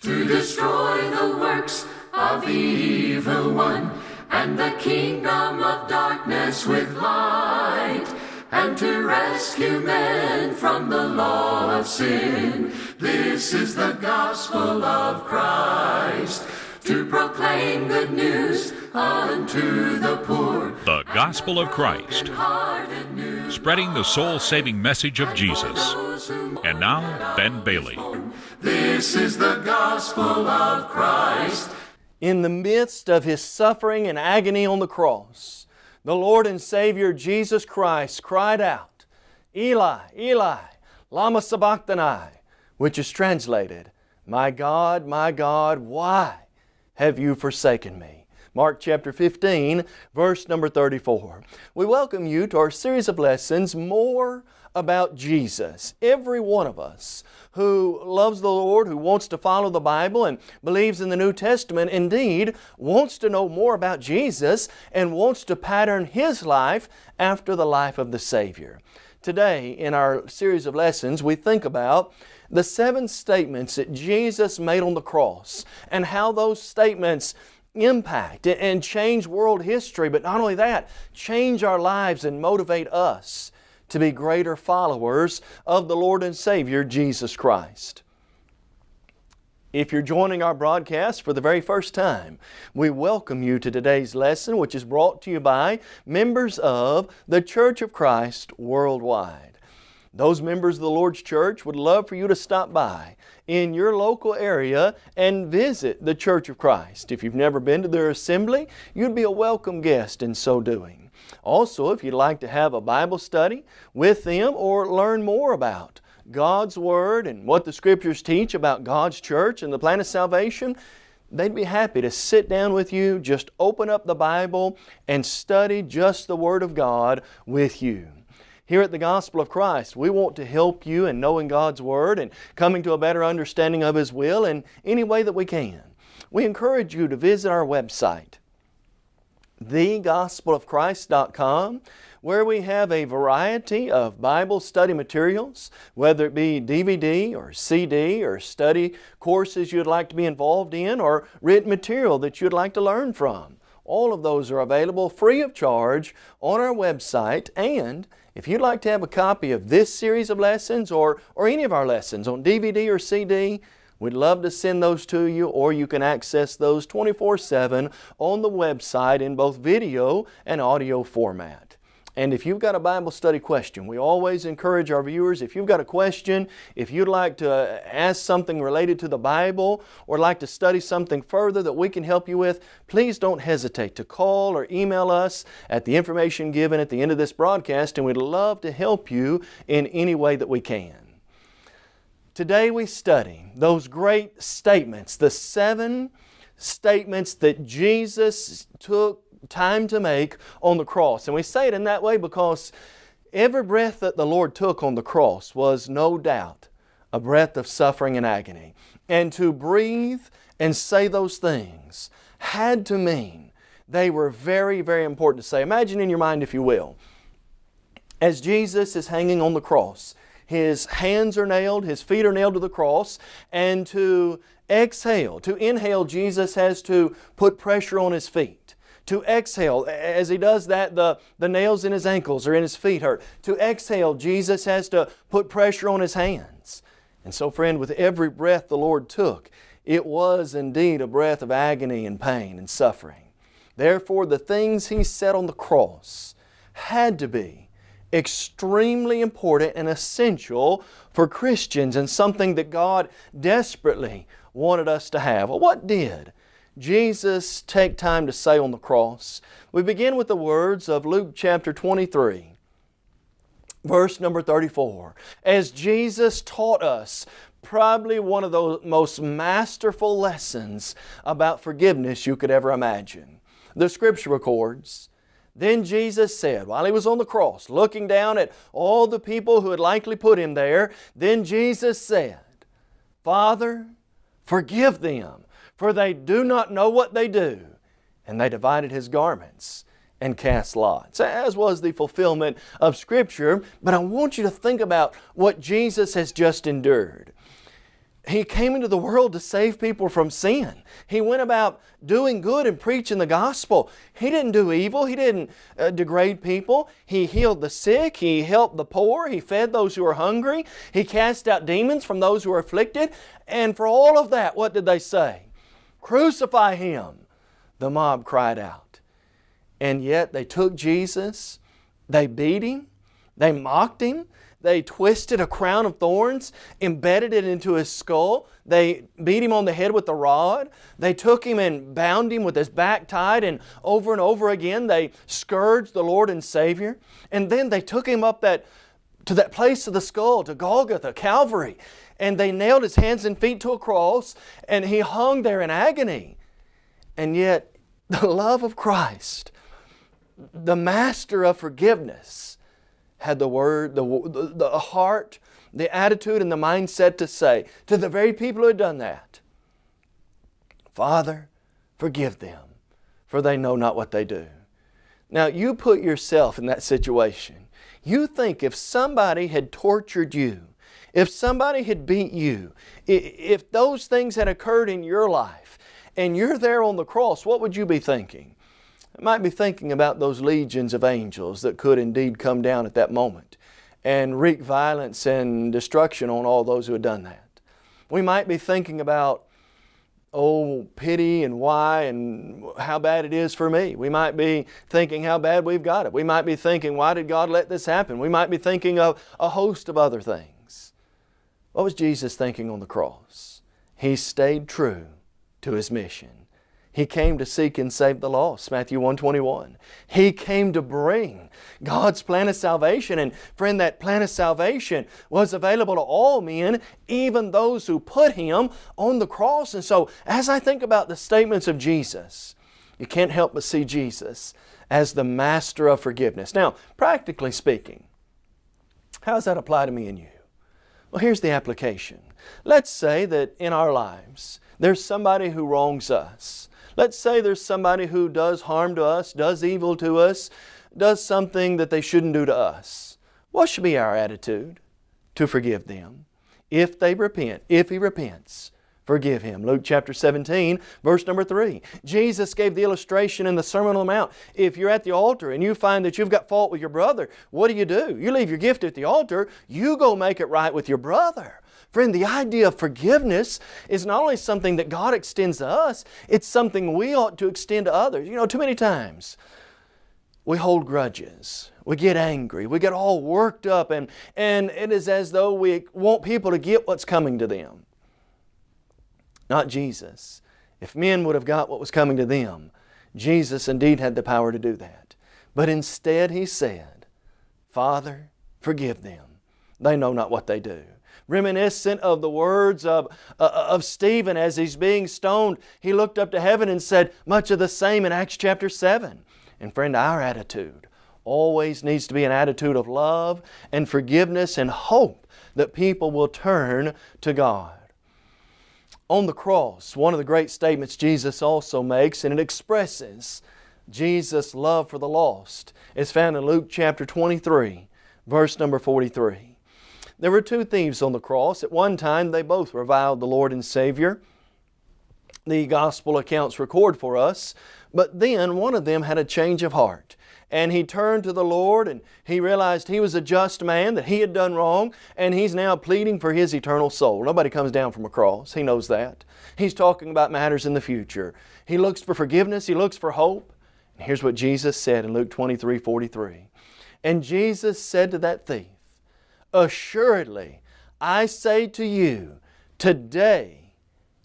to destroy the works of the evil one and the kingdom of darkness with light and to rescue men from the law of sin. This is the gospel of Christ to proclaim good news unto the poor. The Gospel of Christ, spreading the soul saving message of Jesus. And now, Ben Bailey. This is the gospel of Christ. In the midst of His suffering and agony on the cross, the Lord and Savior Jesus Christ cried out, Eli, Eli, lama sabachthani, which is translated, My God, my God, why have you forsaken me? Mark chapter 15, verse number 34. We welcome you to our series of lessons, More About Jesus. Every one of us who loves the Lord, who wants to follow the Bible and believes in the New Testament, indeed wants to know more about Jesus and wants to pattern His life after the life of the Savior. Today, in our series of lessons, we think about the seven statements that Jesus made on the cross and how those statements impact and change world history, but not only that, change our lives and motivate us to be greater followers of the Lord and Savior Jesus Christ. If you're joining our broadcast for the very first time, we welcome you to today's lesson which is brought to you by members of the Church of Christ worldwide. Those members of the Lord's Church would love for you to stop by in your local area and visit the Church of Christ. If you've never been to their assembly, you'd be a welcome guest in so doing. Also, if you'd like to have a Bible study with them or learn more about God's Word and what the Scriptures teach about God's church and the plan of salvation, they'd be happy to sit down with you, just open up the Bible and study just the Word of God with you. Here at the Gospel of Christ, we want to help you in knowing God's Word and coming to a better understanding of His will in any way that we can. We encourage you to visit our website, thegospelofchrist.com where we have a variety of Bible study materials, whether it be DVD or CD or study courses you'd like to be involved in or written material that you'd like to learn from. All of those are available free of charge on our website and if you'd like to have a copy of this series of lessons or, or any of our lessons on DVD or CD, We'd love to send those to you or you can access those 24-7 on the website in both video and audio format. And if you've got a Bible study question, we always encourage our viewers, if you've got a question, if you'd like to ask something related to the Bible or like to study something further that we can help you with, please don't hesitate to call or email us at the information given at the end of this broadcast and we'd love to help you in any way that we can. Today we study those great statements, the seven statements that Jesus took time to make on the cross. And we say it in that way because every breath that the Lord took on the cross was no doubt a breath of suffering and agony. And to breathe and say those things had to mean they were very, very important to say. Imagine in your mind, if you will, as Jesus is hanging on the cross, His hands are nailed, His feet are nailed to the cross, and to exhale, to inhale, Jesus has to put pressure on His feet to exhale. As he does that, the, the nails in his ankles or in his feet hurt. To exhale, Jesus has to put pressure on his hands. And so friend, with every breath the Lord took, it was indeed a breath of agony and pain and suffering. Therefore, the things He said on the cross had to be extremely important and essential for Christians and something that God desperately wanted us to have. Well, what did Jesus take time to say on the cross? We begin with the words of Luke chapter 23, verse number 34. As Jesus taught us probably one of the most masterful lessons about forgiveness you could ever imagine. The Scripture records, then Jesus said, while He was on the cross, looking down at all the people who had likely put Him there, then Jesus said, Father, forgive them, for they do not know what they do. And they divided His garments and cast lots, as was the fulfillment of Scripture. But I want you to think about what Jesus has just endured. He came into the world to save people from sin. He went about doing good and preaching the gospel. He didn't do evil. He didn't uh, degrade people. He healed the sick. He helped the poor. He fed those who were hungry. He cast out demons from those who were afflicted. And for all of that, what did they say? Crucify Him, the mob cried out. And yet they took Jesus, they beat Him, they mocked Him, they twisted a crown of thorns, embedded it into his skull. They beat him on the head with a rod. They took him and bound him with his back tied, and over and over again they scourged the Lord and Savior. And then they took him up that, to that place of the skull, to Golgotha, Calvary, and they nailed his hands and feet to a cross, and he hung there in agony. And yet, the love of Christ, the master of forgiveness, had the word, the, the, the heart, the attitude, and the mindset to say to the very people who had done that, Father, forgive them, for they know not what they do. Now, you put yourself in that situation. You think if somebody had tortured you, if somebody had beat you, if those things had occurred in your life, and you're there on the cross, what would you be thinking? I might be thinking about those legions of angels that could indeed come down at that moment and wreak violence and destruction on all those who had done that. We might be thinking about, oh, pity and why and how bad it is for me. We might be thinking how bad we've got it. We might be thinking, why did God let this happen? We might be thinking of a host of other things. What was Jesus thinking on the cross? He stayed true to His mission. He came to seek and save the lost, Matthew 121. He came to bring God's plan of salvation. And friend, that plan of salvation was available to all men, even those who put Him on the cross. And so, as I think about the statements of Jesus, you can't help but see Jesus as the master of forgiveness. Now, practically speaking, how does that apply to me and you? Well, here's the application. Let's say that in our lives, there's somebody who wrongs us. Let's say there's somebody who does harm to us, does evil to us, does something that they shouldn't do to us. What should be our attitude? To forgive them. If they repent, if he repents, forgive him. Luke chapter 17, verse number 3. Jesus gave the illustration in the Sermon on the Mount. If you're at the altar and you find that you've got fault with your brother, what do you do? You leave your gift at the altar, you go make it right with your brother. Friend, the idea of forgiveness is not only something that God extends to us, it's something we ought to extend to others. You know, too many times we hold grudges. We get angry. We get all worked up and, and it is as though we want people to get what's coming to them. Not Jesus. If men would have got what was coming to them, Jesus indeed had the power to do that. But instead He said, Father, forgive them. They know not what they do reminiscent of the words of, uh, of Stephen as he's being stoned. He looked up to heaven and said much of the same in Acts chapter 7. And friend, our attitude always needs to be an attitude of love and forgiveness and hope that people will turn to God. On the cross, one of the great statements Jesus also makes, and it expresses Jesus' love for the lost, is found in Luke chapter 23, verse number 43. There were two thieves on the cross. At one time, they both reviled the Lord and Savior. The Gospel accounts record for us. But then one of them had a change of heart. And he turned to the Lord and he realized he was a just man, that he had done wrong, and he's now pleading for his eternal soul. Nobody comes down from a cross. He knows that. He's talking about matters in the future. He looks for forgiveness. He looks for hope. And here's what Jesus said in Luke 23, 43. And Jesus said to that thief, Assuredly, I say to you, today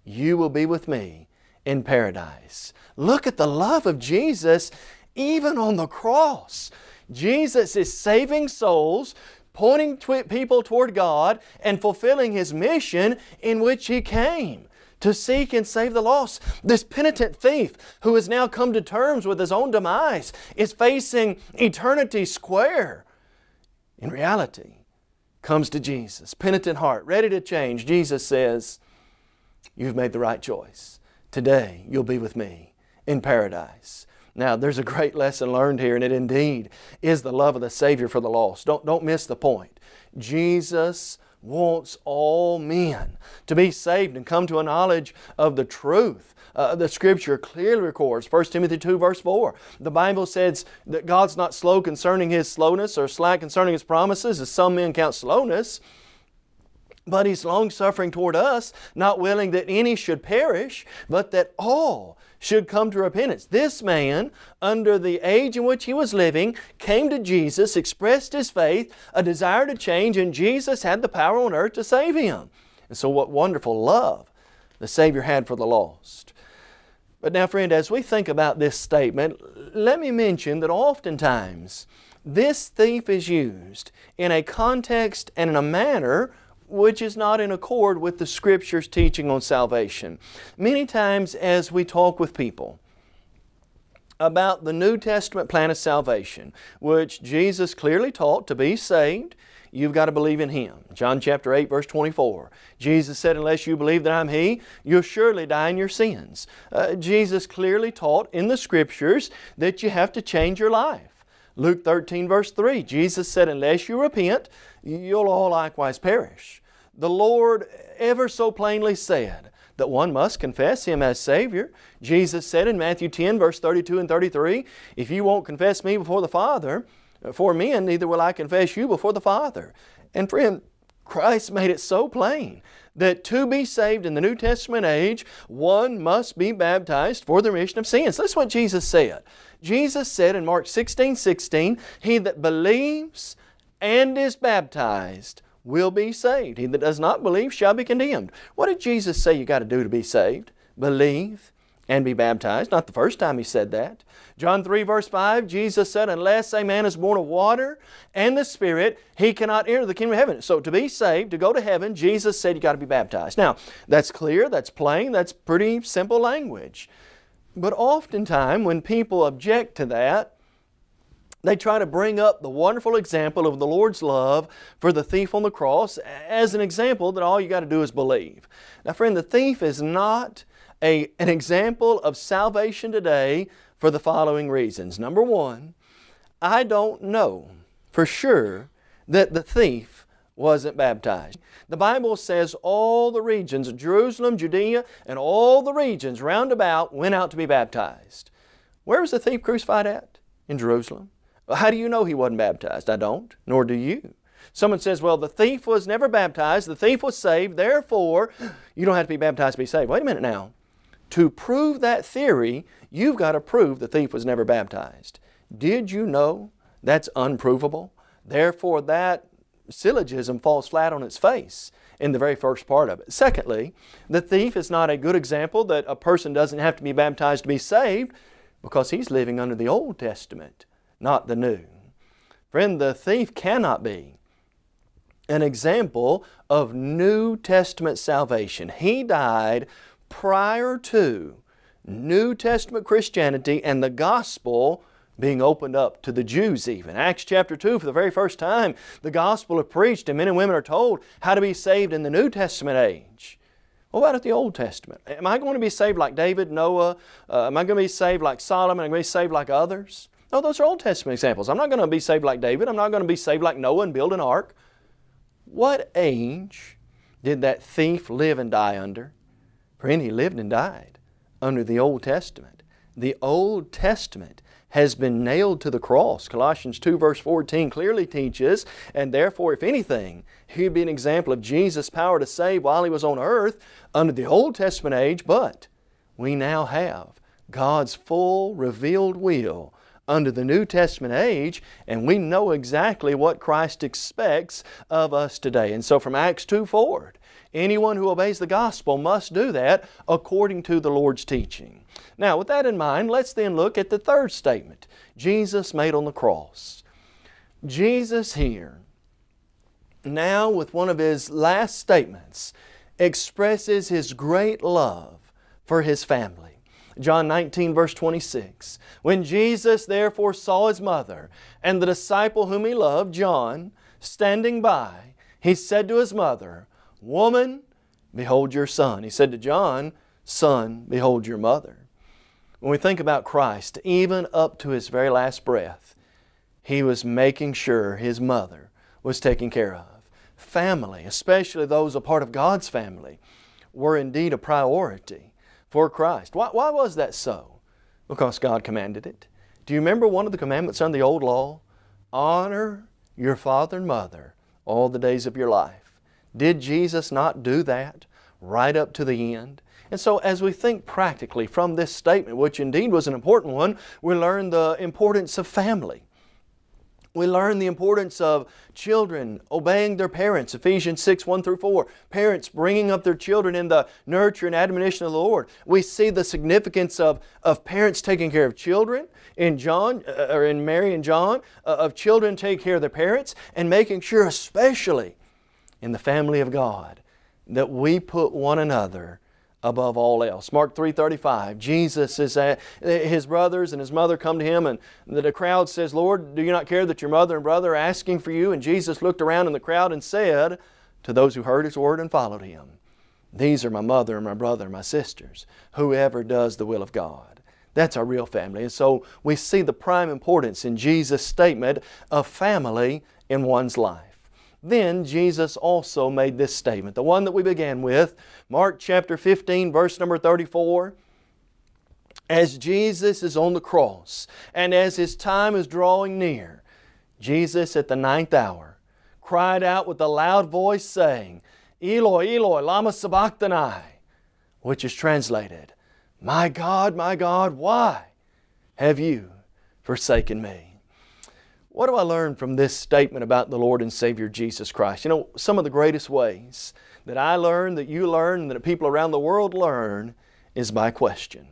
you will be with me in paradise. Look at the love of Jesus even on the cross. Jesus is saving souls, pointing people toward God, and fulfilling His mission in which He came to seek and save the lost. This penitent thief who has now come to terms with his own demise is facing eternity square. In reality, comes to Jesus, penitent heart, ready to change, Jesus says, You've made the right choice. Today you'll be with me in paradise. Now, there's a great lesson learned here, and it indeed is the love of the Savior for the lost. Don't, don't miss the point. Jesus wants all men to be saved and come to a knowledge of the truth. Uh, the Scripture clearly records, 1 Timothy 2 verse 4, the Bible says that God's not slow concerning His slowness or slack concerning His promises, as some men count slowness, but He's long-suffering toward us, not willing that any should perish, but that all should come to repentance. This man, under the age in which he was living, came to Jesus, expressed his faith, a desire to change, and Jesus had the power on earth to save him. And so what wonderful love the Savior had for the lost. But now friend, as we think about this statement, let me mention that oftentimes this thief is used in a context and in a manner which is not in accord with the Scripture's teaching on salvation. Many times as we talk with people about the New Testament plan of salvation, which Jesus clearly taught to be saved, you've got to believe in Him. John chapter 8 verse 24. Jesus said, unless you believe that I'm He, you'll surely die in your sins. Uh, Jesus clearly taught in the Scriptures that you have to change your life. Luke 13 verse 3, Jesus said, unless you repent, you'll all likewise perish the Lord ever so plainly said that one must confess Him as Savior. Jesus said in Matthew 10 verse 32 and 33, If you won't confess me before the Father, for men, neither will I confess you before the Father. And friend, Christ made it so plain that to be saved in the New Testament age, one must be baptized for the remission of sins. That's what Jesus said. Jesus said in Mark 16, 16, He that believes and is baptized will be saved. He that does not believe shall be condemned. What did Jesus say you got to do to be saved? Believe and be baptized. Not the first time He said that. John 3 verse 5, Jesus said, Unless a man is born of water and the Spirit, he cannot enter the kingdom of heaven. So to be saved, to go to heaven, Jesus said you got to be baptized. Now, that's clear, that's plain, that's pretty simple language. But oftentimes when people object to that, they try to bring up the wonderful example of the Lord's love for the thief on the cross as an example that all you got to do is believe. Now friend, the thief is not a, an example of salvation today for the following reasons. Number one, I don't know for sure that the thief wasn't baptized. The Bible says all the regions of Jerusalem, Judea, and all the regions round about went out to be baptized. Where was the thief crucified at? In Jerusalem. How do you know he wasn't baptized? I don't, nor do you. Someone says, well, the thief was never baptized, the thief was saved, therefore you don't have to be baptized to be saved. Wait a minute now. To prove that theory, you've got to prove the thief was never baptized. Did you know that's unprovable? Therefore, that syllogism falls flat on its face in the very first part of it. Secondly, the thief is not a good example that a person doesn't have to be baptized to be saved because he's living under the Old Testament not the new. Friend, the thief cannot be an example of New Testament salvation. He died prior to New Testament Christianity and the gospel being opened up to the Jews even. Acts chapter 2, for the very first time, the gospel is preached and men and women are told how to be saved in the New Testament age. What about at the Old Testament? Am I going to be saved like David, Noah? Uh, am I going to be saved like Solomon? Am I going to be saved like others? No, those are Old Testament examples. I'm not going to be saved like David. I'm not going to be saved like Noah and build an ark. What age did that thief live and die under? Friend, he lived and died under the Old Testament. The Old Testament has been nailed to the cross. Colossians 2 verse 14 clearly teaches, and therefore if anything, he would be an example of Jesus' power to save while He was on earth under the Old Testament age, but we now have God's full revealed will under the New Testament age, and we know exactly what Christ expects of us today. And so from Acts 2 forward, anyone who obeys the gospel must do that according to the Lord's teaching. Now, with that in mind, let's then look at the third statement Jesus made on the cross. Jesus here, now with one of His last statements, expresses His great love for His family. John 19 verse 26. When Jesus therefore saw His mother and the disciple whom He loved, John, standing by, He said to His mother, Woman, behold your son. He said to John, Son, behold your mother. When we think about Christ, even up to His very last breath, He was making sure His mother was taken care of. family, especially those a part of God's family, were indeed a priority for Christ. Why, why was that so? Because God commanded it. Do you remember one of the commandments under the old law? Honor your father and mother all the days of your life. Did Jesus not do that right up to the end? And so as we think practically from this statement, which indeed was an important one, we learn the importance of family. We learn the importance of children obeying their parents, Ephesians 6, 1 through 4. Parents bringing up their children in the nurture and admonition of the Lord. We see the significance of, of parents taking care of children in John, uh, or in Mary and John, uh, of children taking care of their parents, and making sure especially in the family of God that we put one another above all else. Mark 3.35, Jesus is at, his brothers and his mother come to him and the crowd says, Lord, do you not care that your mother and brother are asking for you? And Jesus looked around in the crowd and said to those who heard His word and followed Him, These are my mother and my brother and my sisters, whoever does the will of God. That's our real family. And so we see the prime importance in Jesus' statement of family in one's life. Then Jesus also made this statement, the one that we began with, Mark chapter 15, verse number 34. As Jesus is on the cross and as His time is drawing near, Jesus at the ninth hour cried out with a loud voice saying, Eloi, Eloi, lama sabachthani, which is translated, My God, my God, why have you forsaken me? What do I learn from this statement about the Lord and Savior Jesus Christ? You know, some of the greatest ways that I learn, that you learn, that people around the world learn is by question.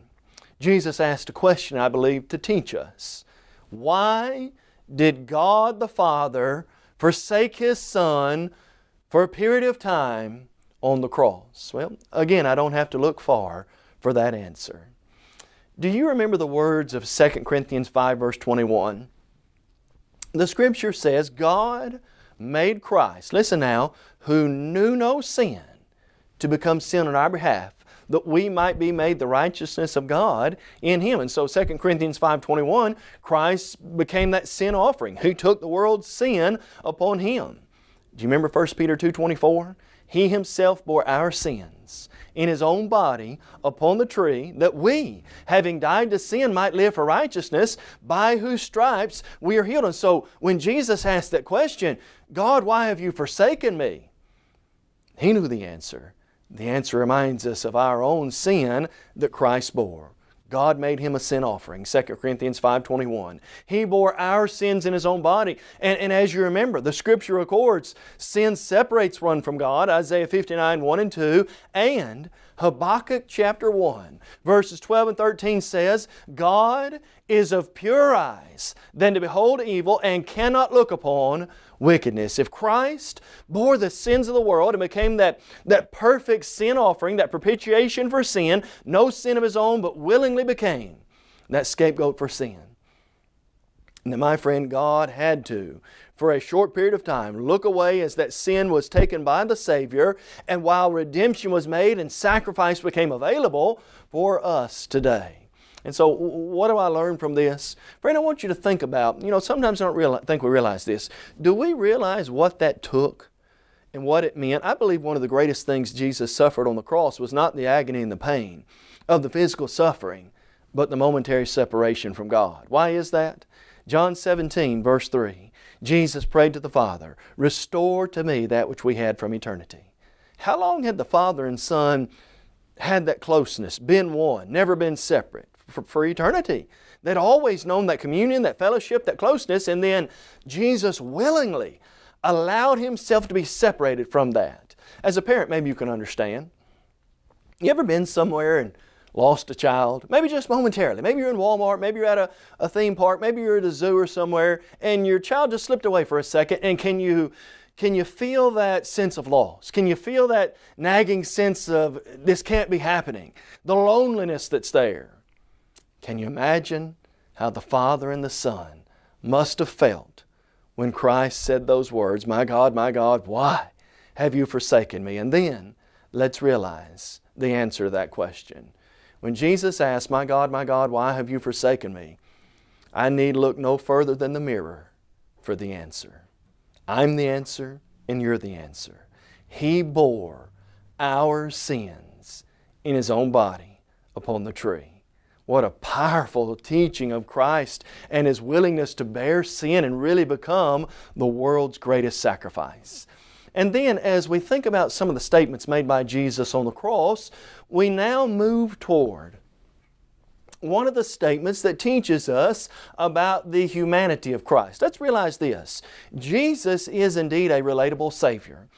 Jesus asked a question, I believe, to teach us. Why did God the Father forsake His Son for a period of time on the cross? Well, again, I don't have to look far for that answer. Do you remember the words of 2 Corinthians 5 verse 21? The Scripture says God made Christ, listen now, who knew no sin, to become sin on our behalf, that we might be made the righteousness of God in Him. And so 2 Corinthians 5.21, Christ became that sin offering. He took the world's sin upon Him. Do you remember 1 Peter 2.24? He Himself bore our sins in His own body upon the tree that we, having died to sin, might live for righteousness, by whose stripes we are healed. And so when Jesus asked that question, God, why have you forsaken me? He knew the answer. The answer reminds us of our own sin that Christ bore. God made Him a sin offering, 2 Corinthians 5.21. He bore our sins in His own body. And, and as you remember, the Scripture records sin separates one from God, Isaiah 59, 1 and 2, and Habakkuk chapter 1, verses 12 and 13 says, God is of pure eyes than to behold evil and cannot look upon wickedness. If Christ bore the sins of the world and became that, that perfect sin offering, that propitiation for sin, no sin of His own, but willingly became that scapegoat for sin, and my friend, God had to for a short period of time look away as that sin was taken by the Savior and while redemption was made and sacrifice became available for us today. And so what do I learn from this? Friend, I want you to think about, you know, sometimes I don't think we realize this. Do we realize what that took and what it meant? I believe one of the greatest things Jesus suffered on the cross was not the agony and the pain of the physical suffering, but the momentary separation from God. Why is that? John 17, verse 3. Jesus prayed to the Father, Restore to me that which we had from eternity. How long had the Father and Son had that closeness, been one, never been separate? For, for eternity. They'd always known that communion, that fellowship, that closeness, and then Jesus willingly allowed Himself to be separated from that. As a parent, maybe you can understand. You ever been somewhere and lost a child, maybe just momentarily. Maybe you're in Walmart, maybe you're at a, a theme park, maybe you're at a zoo or somewhere, and your child just slipped away for a second, and can you, can you feel that sense of loss? Can you feel that nagging sense of this can't be happening? The loneliness that's there. Can you imagine how the Father and the Son must have felt when Christ said those words, My God, my God, why have you forsaken me? And then let's realize the answer to that question. When Jesus asked, My God, my God, why have you forsaken me? I need look no further than the mirror for the answer. I'm the answer And you're the answer. He bore our sins in His own body upon the tree. What a powerful teaching of Christ and His willingness to bear sin and really become the world's greatest sacrifice. And then as we think about some of the statements made by Jesus on the cross, we now move toward one of the statements that teaches us about the humanity of Christ. Let's realize this. Jesus is indeed a relatable Savior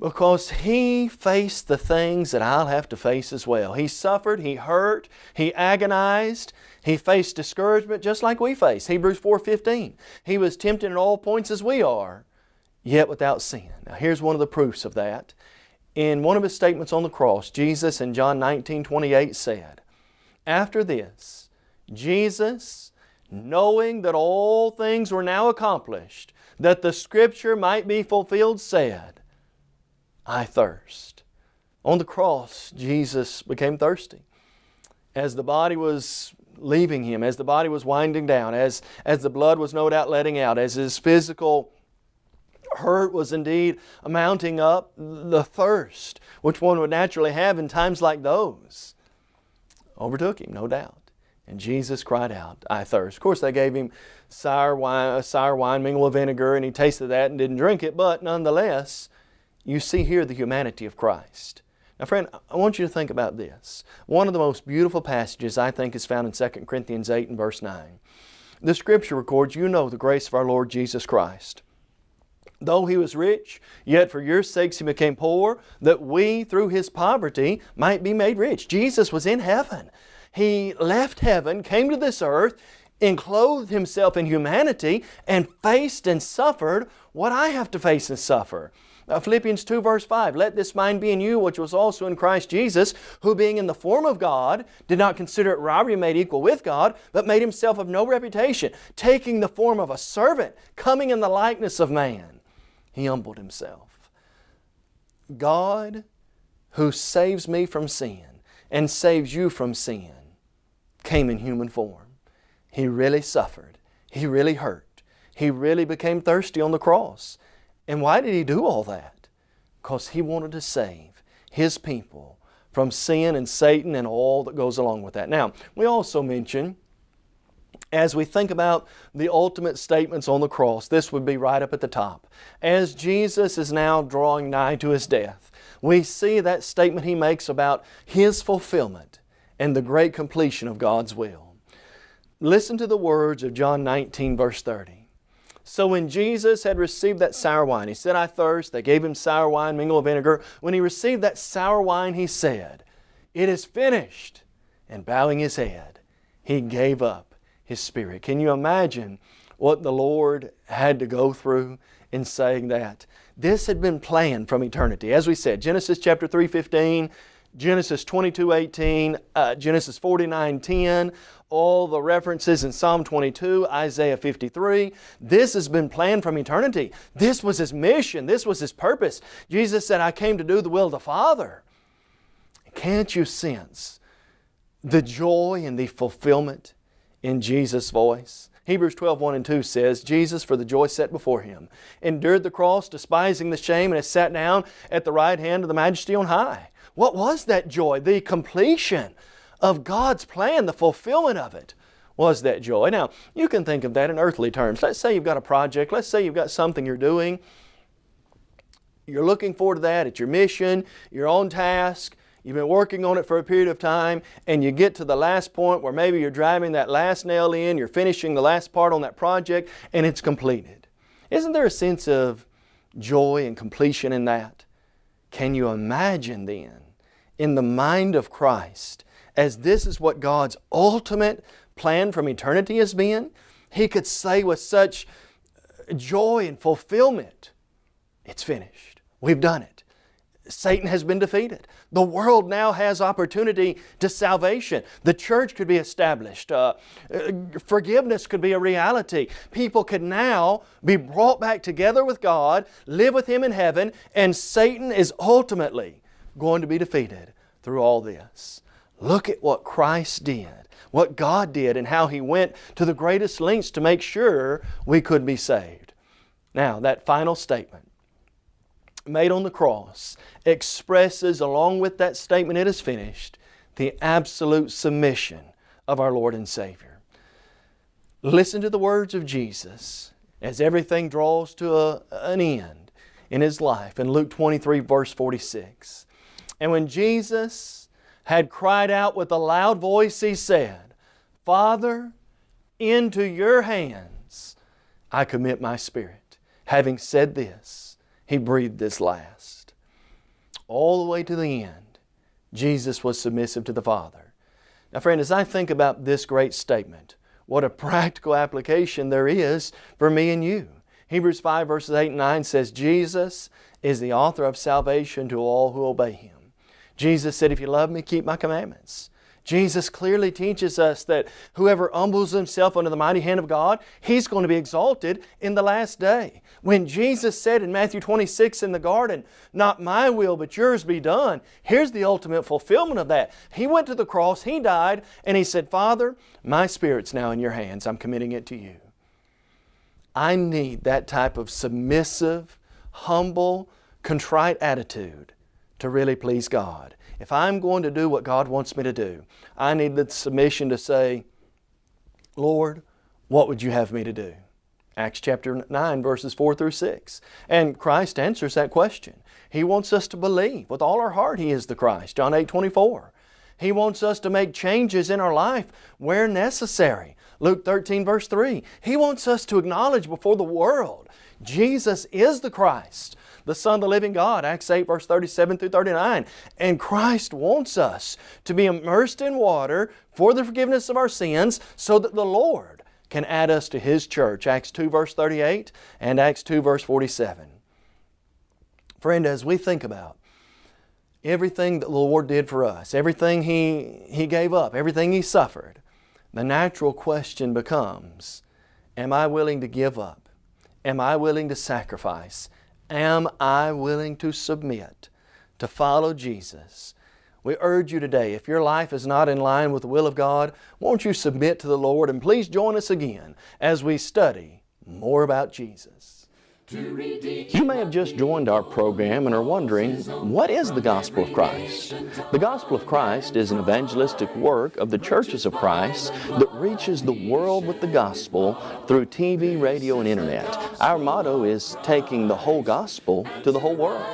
because He faced the things that I'll have to face as well. He suffered, He hurt, He agonized, He faced discouragement just like we face. Hebrews 4.15 He was tempted in all points as we are, yet without sin. Now here's one of the proofs of that. In one of His statements on the cross, Jesus in John 19.28 said, after this, Jesus, knowing that all things were now accomplished, that the Scripture might be fulfilled, said, I thirst. On the cross, Jesus became thirsty. As the body was leaving Him, as the body was winding down, as, as the blood was no doubt letting out, as His physical hurt was indeed mounting up, the thirst, which one would naturally have in times like those, overtook him, no doubt. And Jesus cried out, I thirst. Of course, they gave him sour wine, sour wine mingled with vinegar, and he tasted that and didn't drink it, but nonetheless, you see here the humanity of Christ. Now friend, I want you to think about this. One of the most beautiful passages I think is found in 2 Corinthians 8 and verse 9. The Scripture records, you know the grace of our Lord Jesus Christ Though he was rich, yet for your sakes he became poor, that we through his poverty might be made rich. Jesus was in heaven. He left heaven, came to this earth, enclothed himself in humanity, and faced and suffered what I have to face and suffer. Uh, Philippians 2 verse 5, Let this mind be in you which was also in Christ Jesus, who being in the form of God, did not consider it robbery made equal with God, but made himself of no reputation, taking the form of a servant, coming in the likeness of man. He humbled Himself. God who saves me from sin and saves you from sin came in human form. He really suffered. He really hurt. He really became thirsty on the cross. And why did He do all that? Because He wanted to save His people from sin and Satan and all that goes along with that. Now, we also mention as we think about the ultimate statements on the cross, this would be right up at the top. As Jesus is now drawing nigh to His death, we see that statement He makes about His fulfillment and the great completion of God's will. Listen to the words of John 19 verse 30. So when Jesus had received that sour wine, He said, I thirst. They gave Him sour wine mingled with vinegar. When He received that sour wine, He said, It is finished. And bowing His head, He gave up his Spirit. Can you imagine what the Lord had to go through in saying that? This had been planned from eternity. As we said, Genesis chapter 3, 15, Genesis 22, 18, uh, Genesis 49, 10, all the references in Psalm 22, Isaiah 53. This has been planned from eternity. This was His mission. This was His purpose. Jesus said, I came to do the will of the Father. Can't you sense the joy and the fulfillment in Jesus' voice. Hebrews 12, 1 and 2 says, Jesus, for the joy set before Him, endured the cross, despising the shame, and has sat down at the right hand of the majesty on high. What was that joy? The completion of God's plan, the fulfillment of it was that joy. Now, you can think of that in earthly terms. Let's say you've got a project. Let's say you've got something you're doing. You're looking forward to that. It's your mission. You're on task. You've been working on it for a period of time and you get to the last point where maybe you're driving that last nail in, you're finishing the last part on that project and it's completed. Isn't there a sense of joy and completion in that? Can you imagine then in the mind of Christ as this is what God's ultimate plan from eternity has been? He could say with such joy and fulfillment, it's finished. We've done it. Satan has been defeated. The world now has opportunity to salvation. The church could be established. Uh, uh, forgiveness could be a reality. People could now be brought back together with God, live with Him in heaven, and Satan is ultimately going to be defeated through all this. Look at what Christ did, what God did, and how He went to the greatest lengths to make sure we could be saved. Now, that final statement made on the cross expresses, along with that statement, it is finished, the absolute submission of our Lord and Savior. Listen to the words of Jesus as everything draws to a, an end in His life in Luke 23, verse 46. And when Jesus had cried out with a loud voice, He said, Father, into your hands I commit my spirit. Having said this, He breathed His last. All the way to the end, Jesus was submissive to the Father. Now friend, as I think about this great statement, what a practical application there is for me and you. Hebrews 5 verses 8 and 9 says, Jesus is the author of salvation to all who obey Him. Jesus said, if you love me, keep my commandments. Jesus clearly teaches us that whoever humbles himself under the mighty hand of God, he's going to be exalted in the last day. When Jesus said in Matthew 26 in the garden, Not my will, but yours be done, here's the ultimate fulfillment of that. He went to the cross, He died, and He said, Father, my spirit's now in your hands. I'm committing it to you. I need that type of submissive, humble, contrite attitude to really please God. If I'm going to do what God wants me to do, I need the submission to say, Lord, what would you have me to do? Acts chapter 9 verses 4 through 6. And Christ answers that question. He wants us to believe with all our heart He is the Christ. John 8, 24. He wants us to make changes in our life where necessary. Luke 13 verse 3. He wants us to acknowledge before the world Jesus is the Christ the Son of the living God, Acts 8 verse 37 through 39. And Christ wants us to be immersed in water for the forgiveness of our sins so that the Lord can add us to His church, Acts 2 verse 38 and Acts 2 verse 47. Friend, as we think about everything that the Lord did for us, everything He, he gave up, everything He suffered, the natural question becomes, am I willing to give up? Am I willing to sacrifice? Am I willing to submit to follow Jesus? We urge you today, if your life is not in line with the will of God, won't you submit to the Lord and please join us again as we study more about Jesus. You may have just joined our program and are wondering, what is the Gospel of Christ? The Gospel of Christ is an evangelistic work of the churches of Christ that reaches the world with the Gospel through TV, radio, and Internet. Our motto is taking the whole Gospel to the whole world.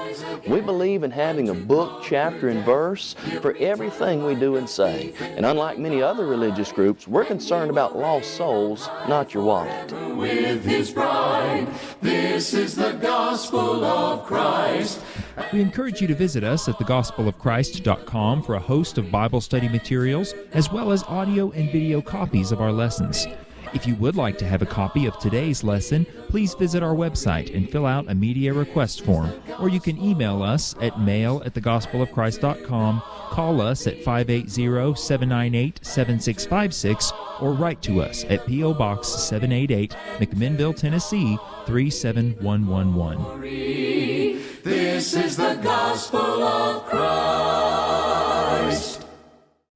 We believe in having a book, chapter, and verse for everything we do and say. And unlike many other religious groups, we're concerned about lost souls, not your wallet. With His bride, this this is the gospel of Christ. We encourage you to visit us at thegospelofchrist.com for a host of Bible study materials, as well as audio and video copies of our lessons. If you would like to have a copy of today's lesson, please visit our website and fill out a media request form, or you can email us at mail at thegospelofchrist.com, call us at 580-798-7656, or write to us at P.O. Box 788, McMinnville, Tennessee 37111. This is the gospel of Christ.